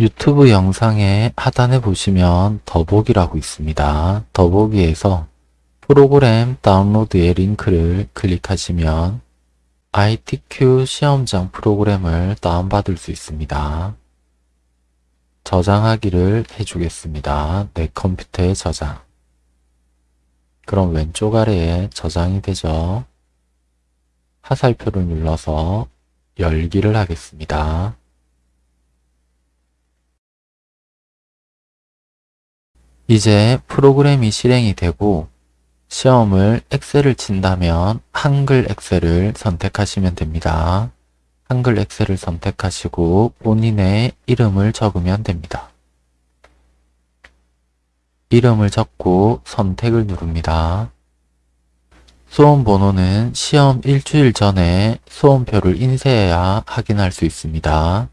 유튜브 영상의 하단에 보시면 더보기라고 있습니다. 더보기에서 프로그램 다운로드의 링크를 클릭하시면 ITQ 시험장 프로그램을 다운받을 수 있습니다. 저장하기를 해주겠습니다. 내 컴퓨터에 저장. 그럼 왼쪽 아래에 저장이 되죠. 화살표를 눌러서 열기를 하겠습니다. 이제 프로그램이 실행이 되고 시험을 엑셀을 친다면 한글 엑셀을 선택하시면 됩니다. 한글 엑셀을 선택하시고 본인의 이름을 적으면 됩니다. 이름을 적고 선택을 누릅니다. 수험 번호는 시험 일주일 전에 수험표를 인쇄해야 확인할 수 있습니다.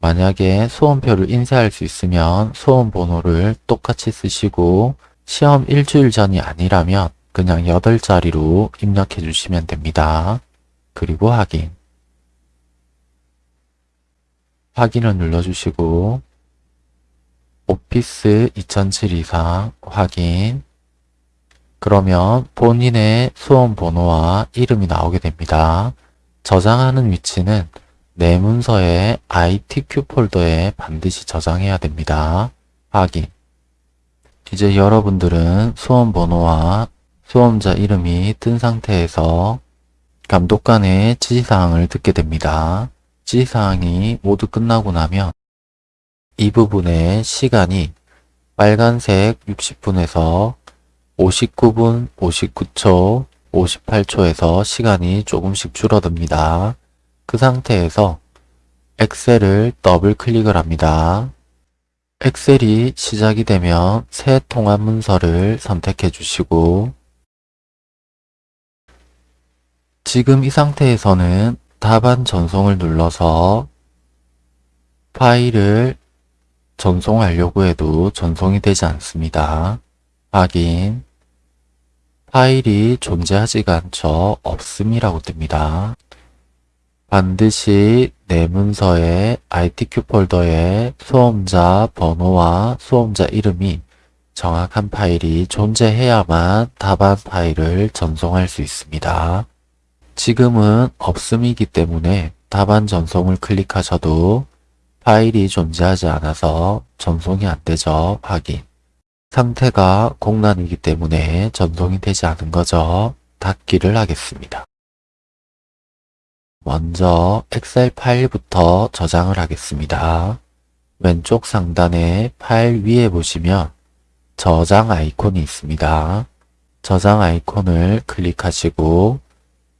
만약에 수험표를 인쇄할 수 있으면 수험 번호를 똑같이 쓰시고 시험 일주일 전이 아니라면 그냥 8자리로 입력해 주시면 됩니다. 그리고 확인. 확인을 눌러주시고 오피스 2007 확인 그러면 본인의 수험 번호와 이름이 나오게 됩니다. 저장하는 위치는 내 문서의 ITQ 폴더에 반드시 저장해야 됩니다. 확인 이제 여러분들은 수험 번호와 수험자 이름이 뜬 상태에서 감독관의 지시사항을 듣게 됩니다. 지시사항이 모두 끝나고 나면 이 부분의 시간이 빨간색 60분에서 59분, 59초, 58초에서 시간이 조금씩 줄어듭니다. 그 상태에서 엑셀을 더블 클릭을 합니다. 엑셀이 시작이 되면 새 통합 문서를 선택해 주시고 지금 이 상태에서는 답안 전송을 눌러서 파일을 전송하려고 해도 전송이 되지 않습니다. 확인 파일이 존재하지가 않죠. 없음이라고 뜹니다. 반드시 내 문서의 ITQ 폴더에 수험자 번호와 수험자 이름이 정확한 파일이 존재해야만 답안 파일을 전송할 수 있습니다. 지금은 없음이기 때문에 답안 전송을 클릭하셔도 파일이 존재하지 않아서 전송이 안 되죠. 확인. 상태가 공란이기 때문에 전송이 되지 않은 거죠. 닫기를 하겠습니다. 먼저 엑셀 파일부터 저장을 하겠습니다. 왼쪽 상단에 파일 위에 보시면 저장 아이콘이 있습니다. 저장 아이콘을 클릭하시고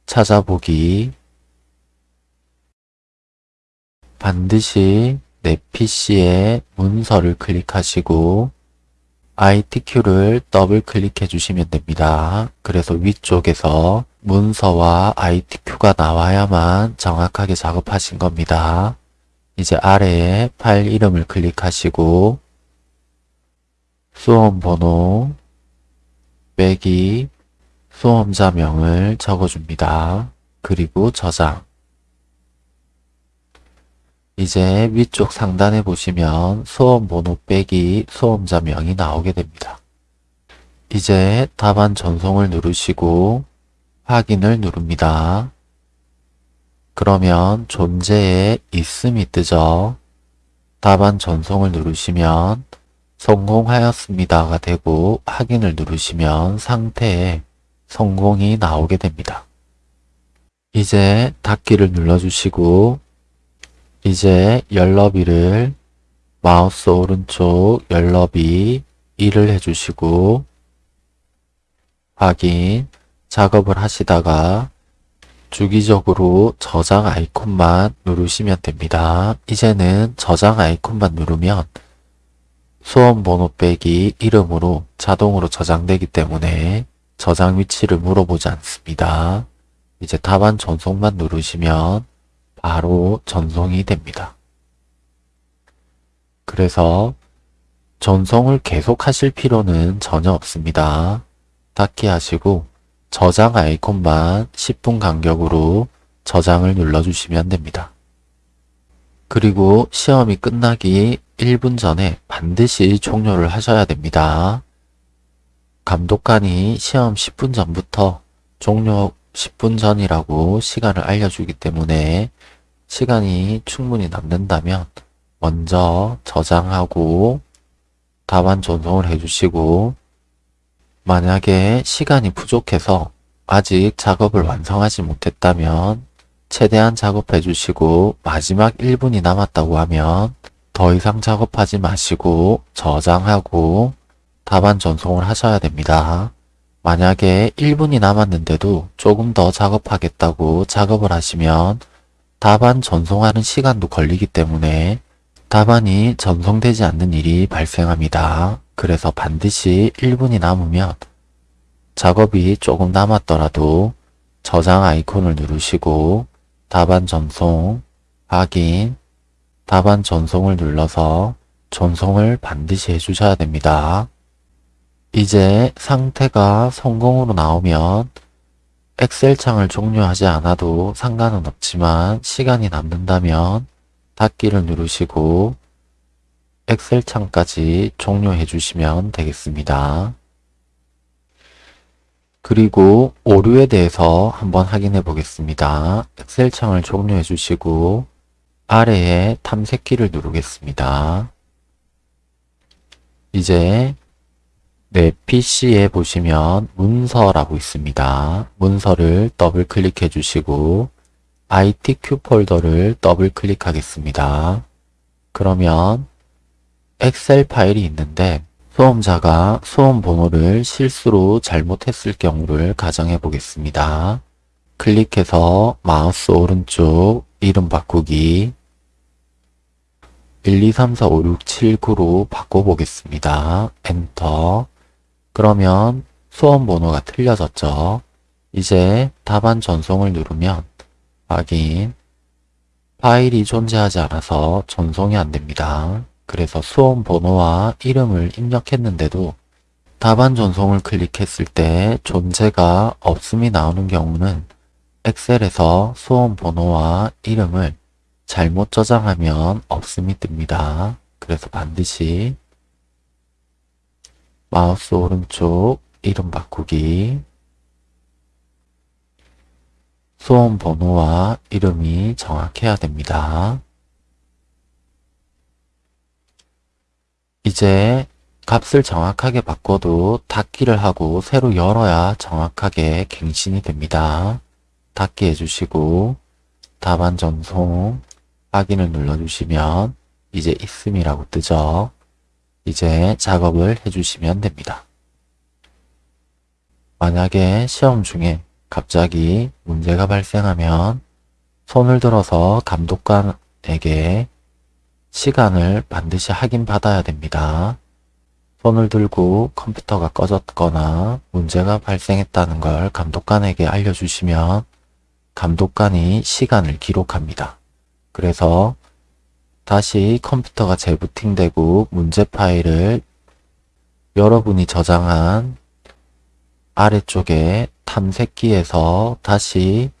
찾아보기 반드시 내 PC에 문서를 클릭하시고 ITQ를 더블 클릭해 주시면 됩니다. 그래서 위쪽에서 문서와 ITQ가 나와야만 정확하게 작업하신 겁니다. 이제 아래에 파일 이름을 클릭하시고 수험 번호 빼기 수험자명을 적어줍니다. 그리고 저장 이제 위쪽 상단에 보시면 수험 번호 빼기 수험자 명이 나오게 됩니다. 이제 답안 전송을 누르시고 확인을 누릅니다. 그러면 존재에 있음이 뜨죠. 답안 전송을 누르시면 성공하였습니다가 되고 확인을 누르시면 상태에 성공이 나오게 됩니다. 이제 닫기를 눌러주시고 이제 열너비를 마우스 오른쪽 열너비 1을 해주시고 확인 작업을 하시다가 주기적으로 저장 아이콘만 누르시면 됩니다. 이제는 저장 아이콘만 누르면 수험 번호 빼기 이름으로 자동으로 저장되기 때문에 저장 위치를 물어보지 않습니다. 이제 답안 전송만 누르시면 바로 전송이 됩니다. 그래서 전송을 계속 하실 필요는 전혀 없습니다. 닫기 하시고 저장 아이콘만 10분 간격으로 저장을 눌러주시면 됩니다. 그리고 시험이 끝나기 1분 전에 반드시 종료를 하셔야 됩니다. 감독관이 시험 10분 전부터 종료 10분 전이라고 시간을 알려주기 때문에 시간이 충분히 남는다면 먼저 저장하고 답안 전송을 해주시고 만약에 시간이 부족해서 아직 작업을 완성하지 못했다면 최대한 작업해 주시고 마지막 1분이 남았다고 하면 더 이상 작업하지 마시고 저장하고 답안 전송을 하셔야 됩니다. 만약에 1분이 남았는데도 조금 더 작업하겠다고 작업을 하시면 답안 전송하는 시간도 걸리기 때문에 답안이 전송되지 않는 일이 발생합니다. 그래서 반드시 1분이 남으면 작업이 조금 남았더라도 저장 아이콘을 누르시고 답안 전송, 확인, 답안 전송을 눌러서 전송을 반드시 해주셔야 됩니다. 이제 상태가 성공으로 나오면 엑셀 창을 종료하지 않아도 상관은 없지만 시간이 남는다면 닫기를 누르시고 엑셀 창까지 종료해 주시면 되겠습니다. 그리고 오류에 대해서 한번 확인해 보겠습니다. Excel 창을 종료해 주시고 아래에 탐색키를 누르겠습니다. 이제 내 PC에 보시면 문서라고 있습니다. 문서를 더블 클릭해 주시고 ITQ 폴더를 더블 클릭하겠습니다. 그러면 Excel 파일이 있는데 수험자가 수험 번호를 실수로 잘못했을 경우를 가정해 보겠습니다. 클릭해서 마우스 오른쪽 이름 바꾸기 1, 2, 3, 4, 5, 6, 7, 9로 바꿔보겠습니다. 엔터 그러면 수험 번호가 틀려졌죠. 이제 답안 전송을 누르면 확인 파일이 존재하지 않아서 전송이 안됩니다. 그래서 수험 번호와 이름을 입력했는데도 답안 전송을 클릭했을 때 존재가 없음이 나오는 경우는 엑셀에서 수험 번호와 이름을 잘못 저장하면 없음이 뜹니다. 그래서 반드시 마우스 오른쪽 이름 바꾸기 수험 번호와 이름이 정확해야 됩니다. 이제 값을 정확하게 바꿔도 닫기를 하고 새로 열어야 정확하게 갱신이 됩니다. 닫기 해주시고 답안 전송 확인을 눌러주시면 이제 있음이라고 뜨죠. 이제 작업을 해주시면 됩니다. 만약에 시험 중에 갑자기 문제가 발생하면 손을 들어서 감독관에게 시간을 반드시 확인받아야 됩니다. 손을 들고 컴퓨터가 꺼졌거나 문제가 발생했다는 걸 감독관에게 알려주시면 감독관이 시간을 기록합니다. 그래서 다시 컴퓨터가 재부팅되고 문제 파일을 여러분이 저장한 아래쪽에 탐색기에서 다시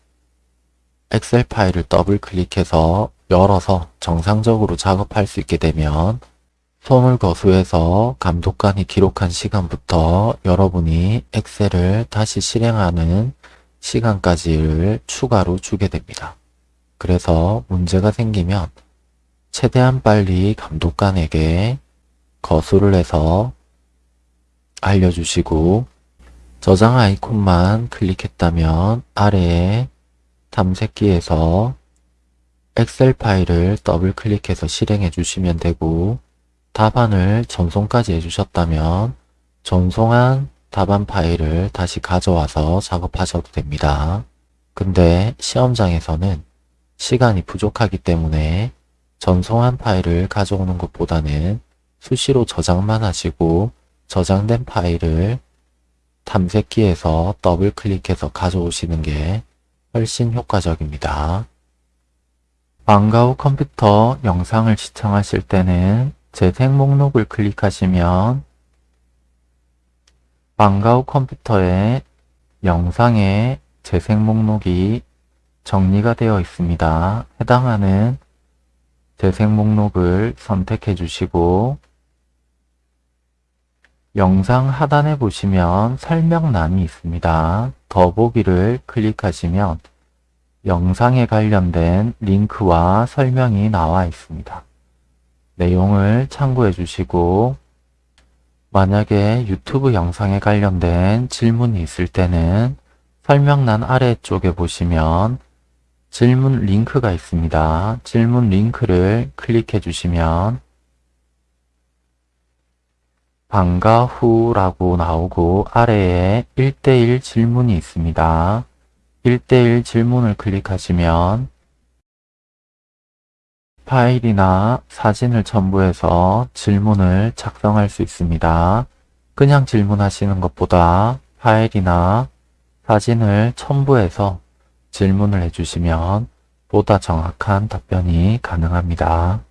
엑셀 파일을 더블 클릭해서 열어서 정상적으로 작업할 수 있게 되면 손을 거수해서 감독관이 기록한 시간부터 여러분이 엑셀을 다시 실행하는 시간까지를 추가로 주게 됩니다. 그래서 문제가 생기면 최대한 빨리 감독관에게 거수를 해서 알려주시고 저장 아이콘만 클릭했다면 아래에 탐색기에서 엑셀 파일을 더블 클릭해서 실행해 주시면 되고 답안을 전송까지 해주셨다면 전송한 답안 파일을 다시 가져와서 작업하셔도 됩니다. 근데 시험장에서는 시간이 부족하기 때문에 전송한 파일을 가져오는 것보다는 수시로 저장만 하시고 저장된 파일을 탐색기에서 더블 클릭해서 가져오시는 게 훨씬 효과적입니다. 방과 후 컴퓨터 영상을 시청하실 때는 재생 목록을 클릭하시면 방과 후 컴퓨터에 영상의 재생 목록이 정리가 되어 있습니다. 해당하는 재생 목록을 선택해 주시고 영상 하단에 보시면 설명란이 있습니다. 더보기를 클릭하시면 영상에 관련된 링크와 설명이 나와 있습니다. 내용을 참고해 주시고 만약에 유튜브 영상에 관련된 질문이 있을 때는 설명란 아래쪽에 보시면 질문 링크가 있습니다. 질문 링크를 클릭해 주시면 방과 후라고 나오고 아래에 1대1 질문이 있습니다. 1대1 질문을 클릭하시면 파일이나 사진을 첨부해서 질문을 작성할 수 있습니다. 그냥 질문하시는 것보다 파일이나 사진을 첨부해서 질문을 해주시면 보다 정확한 답변이 가능합니다.